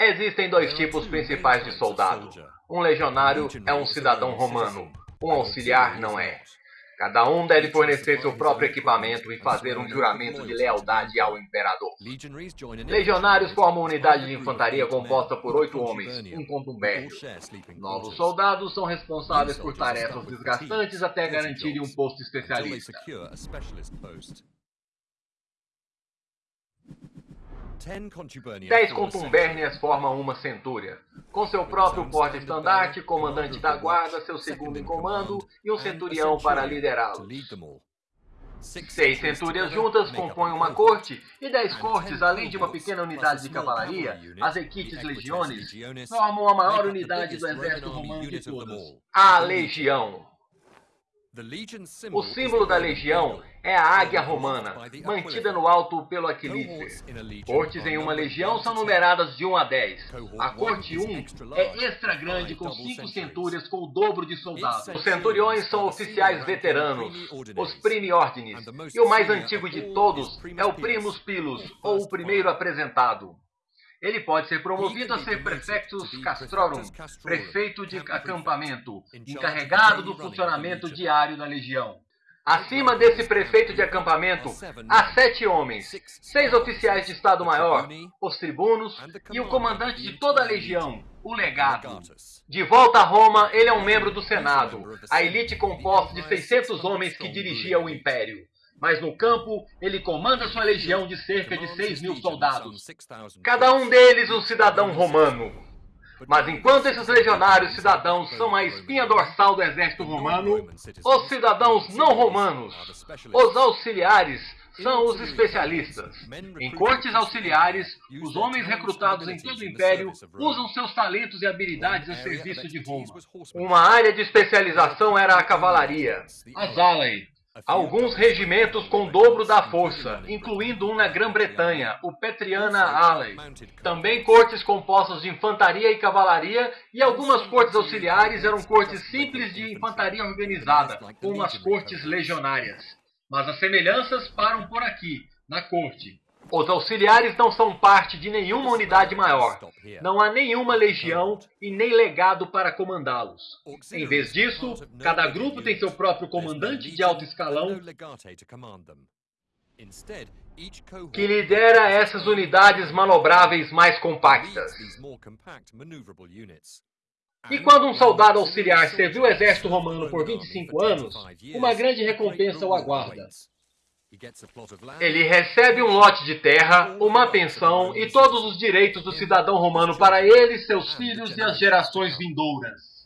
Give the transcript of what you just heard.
Existem dois tipos principais de soldado. Um legionário é um cidadão romano, um auxiliar não é. Cada um deve fornecer seu próprio equipamento e fazer um juramento de lealdade ao imperador. Legionários formam uma unidade de infantaria composta por oito homens, um contubérnio. Novos soldados são responsáveis por tarefas desgastantes até garantirem um posto especialista. Dez contubérnias formam uma centúria, com seu próprio porta-estandarte, comandante da guarda, seu segundo em comando e um centurião para liderá-los. Seis centúrias juntas compõem uma corte, e dez cortes, além de uma pequena unidade de cavalaria, as equites legiones, formam a maior unidade do exército romano de todas, a legião. O símbolo da legião é a águia romana, mantida no alto pelo Aquilífer. Cortes em uma legião são numeradas de 1 a 10. A corte 1 é extra grande com 5 centúrias com o dobro de soldados. Os centuriões são oficiais veteranos, os primiordines, e o mais antigo de todos é o primus pilus, ou o primeiro apresentado. Ele pode ser promovido a ser prefectus castrorum, prefeito de acampamento, encarregado do funcionamento diário da legião. Acima desse prefeito de acampamento, há sete homens, seis oficiais de Estado-Maior, os tribunos e o comandante de toda a legião, o legado. De volta a Roma, ele é um membro do Senado, a elite composta de 600 homens que dirigia o império mas no campo ele comanda sua legião de cerca de 6 mil soldados, cada um deles um cidadão romano. Mas enquanto esses legionários cidadãos são a espinha dorsal do exército romano, os cidadãos não romanos, os auxiliares, são os especialistas. Em cortes auxiliares, os homens recrutados em todo o império usam seus talentos e habilidades a serviço de Roma. Uma área de especialização era a cavalaria, as alei, Alguns regimentos com o dobro da força, incluindo um na Grã-Bretanha, o Petriana Alley. Também cortes compostas de infantaria e cavalaria, e algumas cortes auxiliares eram cortes simples de infantaria organizada, como as cortes legionárias. Mas as semelhanças param por aqui, na corte. Os auxiliares não são parte de nenhuma unidade maior. Não há nenhuma legião e nem legado para comandá-los. Em vez disso, cada grupo tem seu próprio comandante de alto escalão que lidera essas unidades manobráveis mais compactas. E quando um soldado auxiliar serviu o exército romano por 25 anos, uma grande recompensa o aguarda. Ele recebe um lote de terra, uma pensão e todos os direitos do cidadão romano para ele, seus filhos e as gerações vindouras.